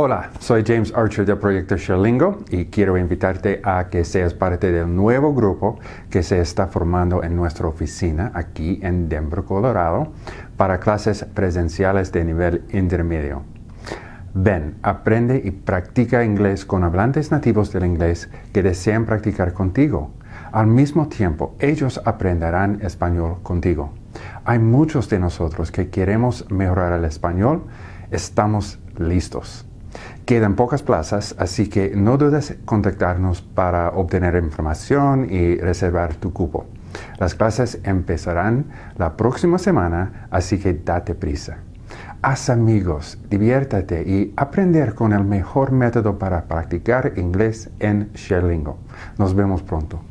Hola, soy James Archer del proyecto Sherlingo y quiero invitarte a que seas parte del nuevo grupo que se está formando en nuestra oficina aquí en Denver, Colorado, para clases presenciales de nivel intermedio. Ven, aprende y practica inglés con hablantes nativos del inglés que desean practicar contigo. Al mismo tiempo, ellos aprenderán español contigo. Hay muchos de nosotros que queremos mejorar el español. Estamos listos. Quedan pocas plazas, así que no dudes en contactarnos para obtener información y reservar tu cupo. Las clases empezarán la próxima semana, así que date prisa. Haz amigos, diviértate y aprender con el mejor método para practicar inglés en Sherlingo. Nos vemos pronto.